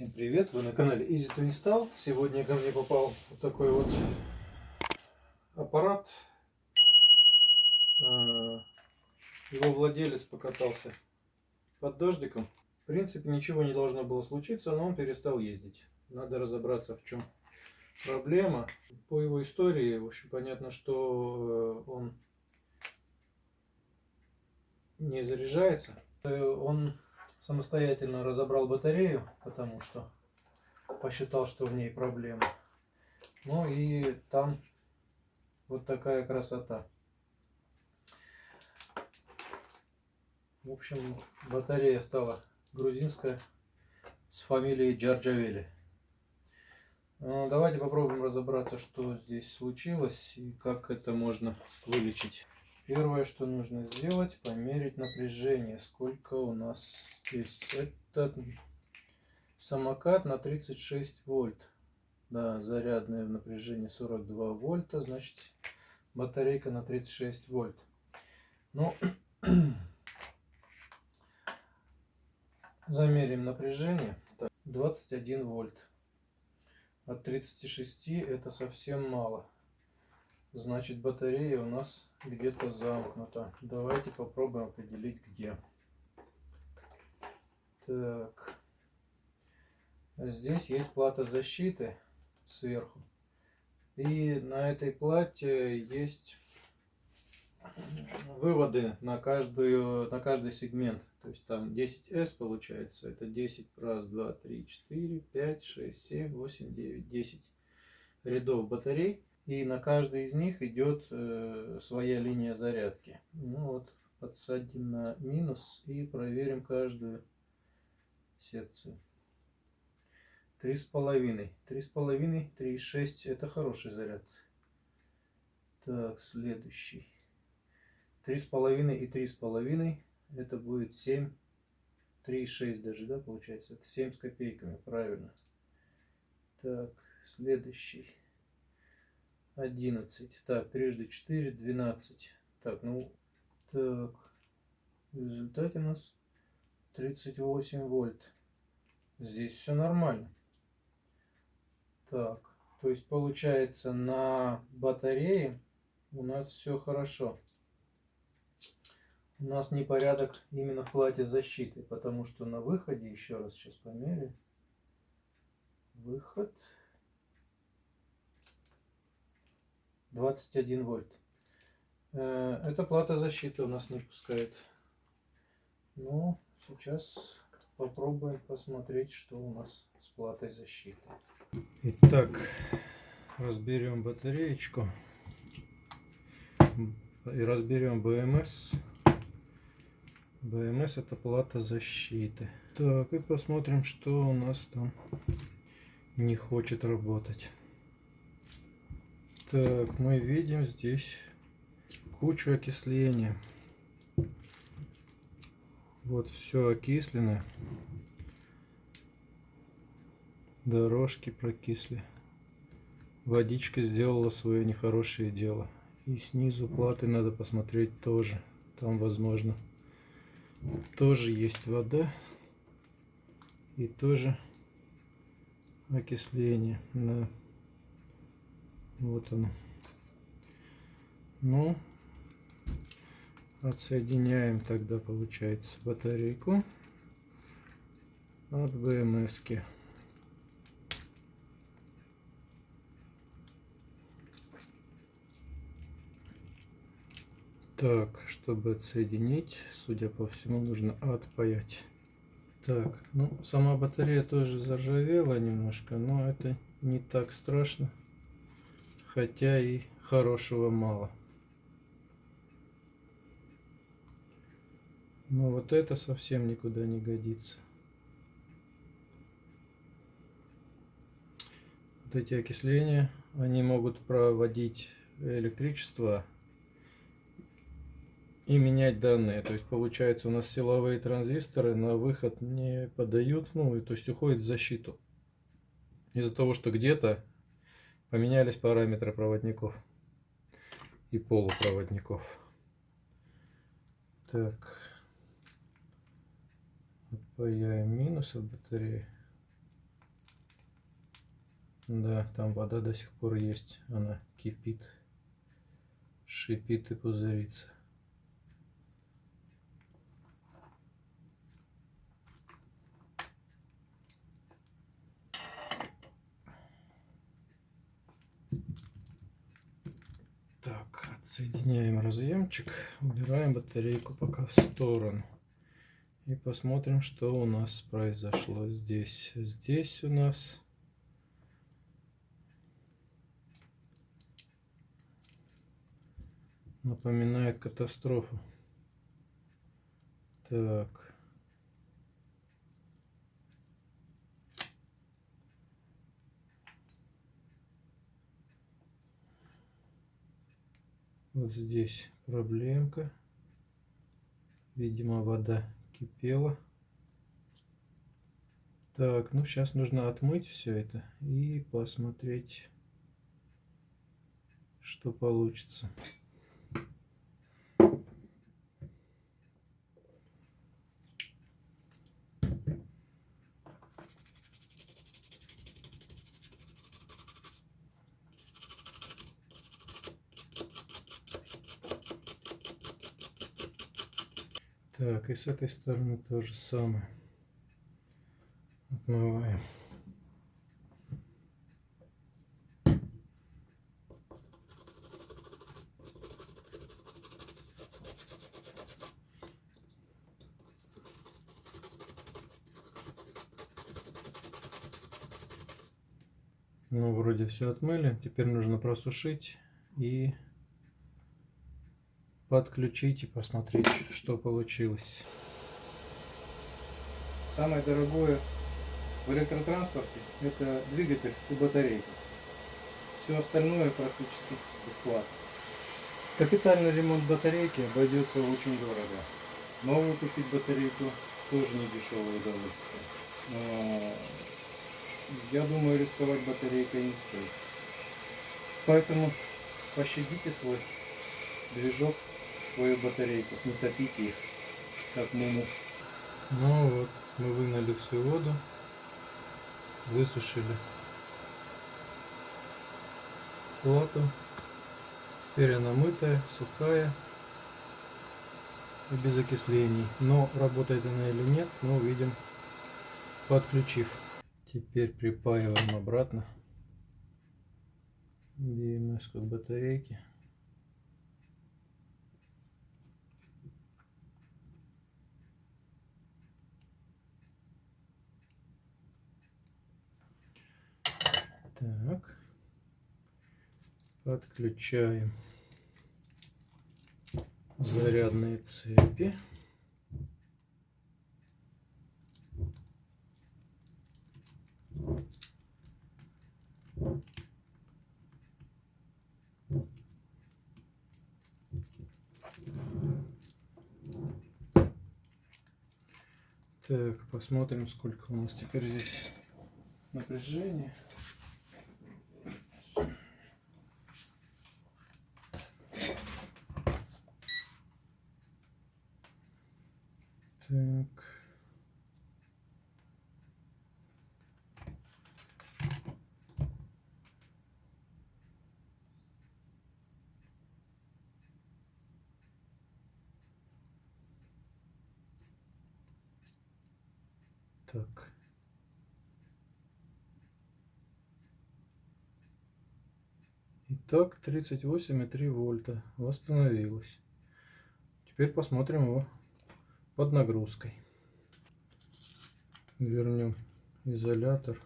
Всем привет! Вы на канале Easy to Install. Сегодня ко мне попал вот такой вот аппарат. А, его владелец покатался под дождиком. В принципе, ничего не должно было случиться, но он перестал ездить. Надо разобраться, в чем проблема. По его истории, в общем, понятно, что э, он не заряжается. Э, он самостоятельно разобрал батарею, потому что посчитал, что в ней проблема. Ну и там вот такая красота. В общем, батарея стала грузинская с фамилией Джарджавели. Ну, давайте попробуем разобраться, что здесь случилось и как это можно вылечить. Первое, что нужно сделать, померить напряжение. Сколько у нас здесь? Это самокат на 36 вольт. Да, зарядное напряжение 42 вольта, значит батарейка на 36 вольт. Ну, замерим напряжение. Так, 21 вольт. От 36 это совсем мало. Значит, батарея у нас где-то замкнута. Давайте попробуем определить, где. Так. Здесь есть плата защиты сверху. И на этой плате есть выводы на, каждую, на каждый сегмент. То есть там 10S получается. Это 10, раз, два, три, четыре, пять, шесть, семь, восемь, девять, десять рядов батарей. И на каждый из них идет э, своя линия зарядки. Ну вот, подсадим на минус и проверим каждую секцию. Три с половиной. Три с половиной, три шесть. Это хороший заряд. Так, следующий. Три с половиной и три с половиной. Это будет семь. Три шесть даже, да, получается? Это семь с копейками, правильно. Так, следующий. 11. Так, трижды 4, 12. Так, ну, так, в результате у нас 38 вольт. Здесь все нормально. Так, то есть получается на батарее у нас все хорошо. У нас непорядок именно в плате защиты, потому что на выходе, еще раз сейчас померяю, выход 21 вольт. Э, эта плата защиты у нас не пускает. Ну, сейчас попробуем посмотреть, что у нас с платой защиты. Итак, разберем батареечку и разберем БМС. БМС это плата защиты. Так, и посмотрим, что у нас там не хочет работать. Так, мы видим здесь кучу окисления. Вот все окислено. Дорожки прокисли. Водичка сделала свое нехорошее дело. И снизу платы надо посмотреть тоже. Там, возможно, тоже есть вода. И тоже окисление. Да. Вот оно. Ну, отсоединяем тогда, получается, батарейку от БМС. -ки. Так, чтобы отсоединить, судя по всему, нужно отпаять. Так, ну, сама батарея тоже заржавела немножко, но это не так страшно хотя и хорошего мало. Но вот это совсем никуда не годится. Вот эти окисления, они могут проводить электричество и менять данные. То есть получается у нас силовые транзисторы на выход не подают, ну и то есть уходит в защиту. Из-за того, что где-то Поменялись параметры проводников и полупроводников. Так. Отпаяем минус от батареи. Да, там вода до сих пор есть. Она кипит, шипит и пузырится. Так, отсоединяем разъемчик, убираем батарейку пока в сторону. И посмотрим, что у нас произошло здесь. Здесь у нас напоминает катастрофу. Так. Вот здесь проблемка. Видимо, вода кипела. Так, ну сейчас нужно отмыть все это и посмотреть, что получится. Так, и с этой стороны то же самое. Отмываем. Ну, вроде все отмыли. Теперь нужно просушить и подключить и посмотреть, что получилось. Самое дорогое в электротранспорте это двигатель и батарейка. Все остальное практически бесплатно. Капитальный ремонт батарейки обойдется очень дорого. Новую купить батарейку тоже не дешевое удовольствие. Но я думаю, рисковать батарейкой не стоит. Поэтому пощадите свой движок свою батарейку, не топите их, как муму. Ну вот, мы вынули всю воду, высушили плату. Теперь она мытая, сухая и без окислений. Но работает она или нет, мы увидим, подключив. Теперь припаиваем обратно BMS к батарейке. Так. Подключаем зарядные цепи. Так, посмотрим, сколько у нас теперь здесь напряжения. Так. Так. Итак, 38,3 вольта восстановилось. Теперь посмотрим его под нагрузкой. Вернем изолятор.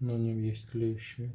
На нем есть клеющий.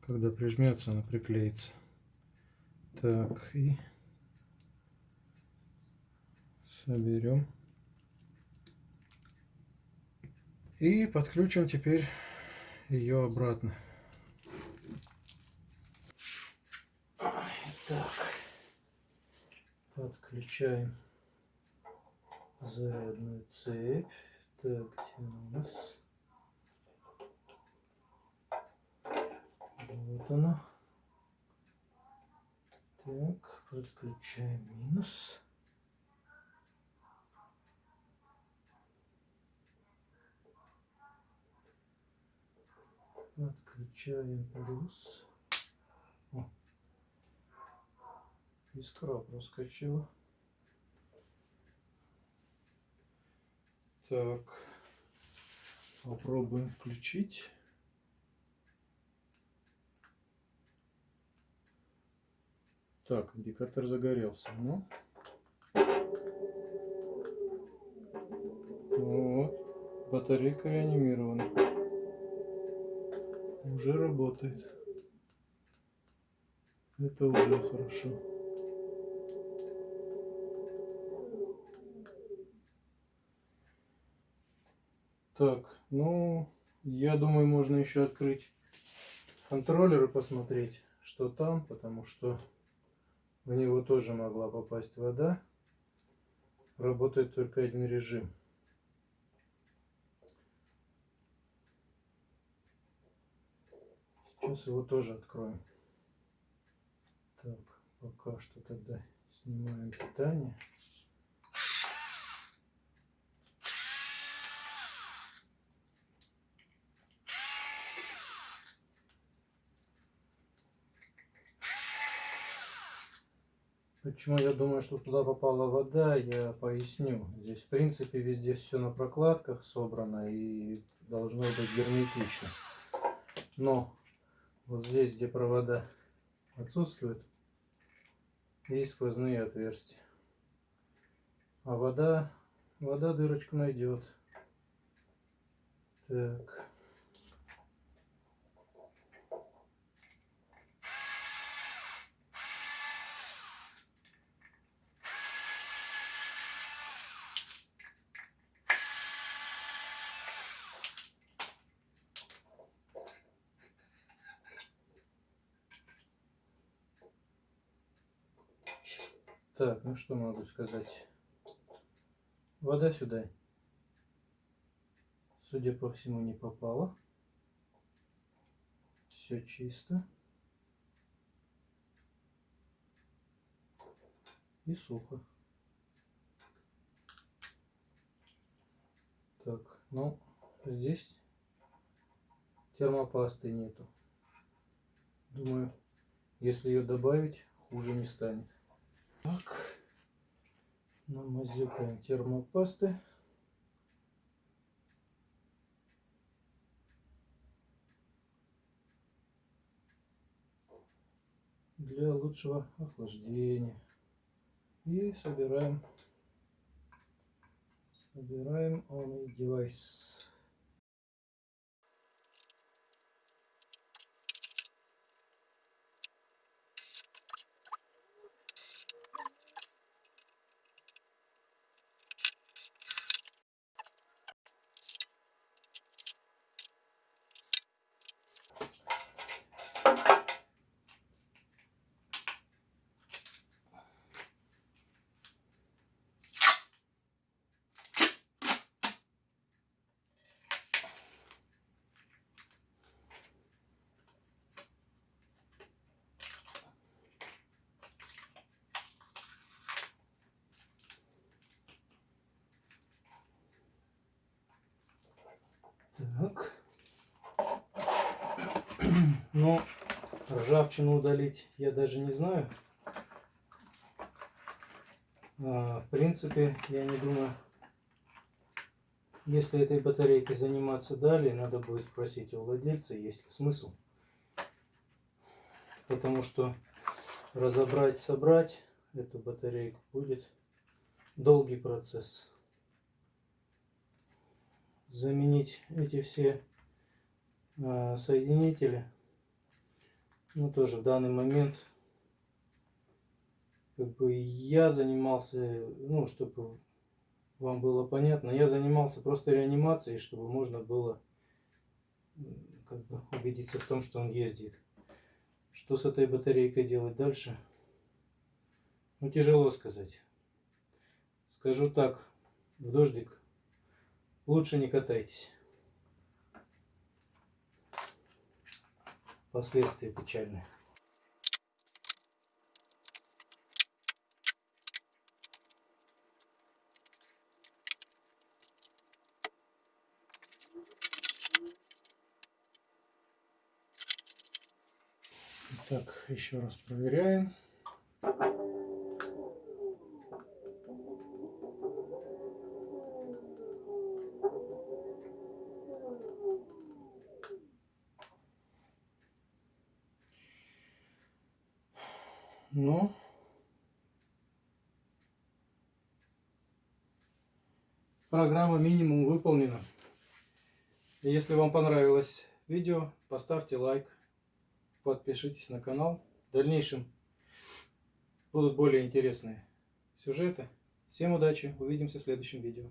Когда прижмется, она приклеится. Так, и соберем. И подключим теперь ее обратно. Так, подключаем зарядную цепь. Так, где у нас? Вот она. Так, подключаем минус. Отключаем плюс. Искра проскочила. Так. Попробуем включить. Так, индикатор загорелся. Ну. Вот. Батарейка реанимирована. Уже работает. Это уже хорошо. Так, ну, я думаю, можно еще открыть контроллер и посмотреть, что там, потому что в него тоже могла попасть вода. Работает только один режим. Сейчас его тоже откроем. Так, пока что тогда снимаем питание. Почему я думаю, что туда попала вода, я поясню. Здесь, в принципе, везде все на прокладках собрано и должно быть герметично. Но вот здесь, где провода отсутствуют, есть сквозные отверстия. А вода, вода дырочку найдет. Так. Так, ну что могу сказать. Вода сюда, судя по всему, не попала. Все чисто. И сухо. Так, ну, здесь термопасты нету. Думаю, если ее добавить, хуже не станет. Так, намазюкаем термопасты. для лучшего охлаждения. И собираем, собираем он девайс. Так. Ну, ржавчину удалить я даже не знаю. А, в принципе, я не думаю, если этой батарейкой заниматься далее, надо будет спросить у владельца, есть ли смысл. Потому что разобрать, собрать эту батарейку будет долгий процесс заменить эти все а, соединители. Ну, тоже в данный момент как бы я занимался, ну, чтобы вам было понятно, я занимался просто реанимацией, чтобы можно было как бы убедиться в том, что он ездит. Что с этой батарейкой делать дальше? Ну, тяжело сказать. Скажу так, в дождик лучше не катайтесь. Последствия печальные. Так, еще раз проверяем. Ну, программа минимум выполнена. Если вам понравилось видео, поставьте лайк, подпишитесь на канал. В дальнейшем будут более интересные сюжеты. Всем удачи, увидимся в следующем видео.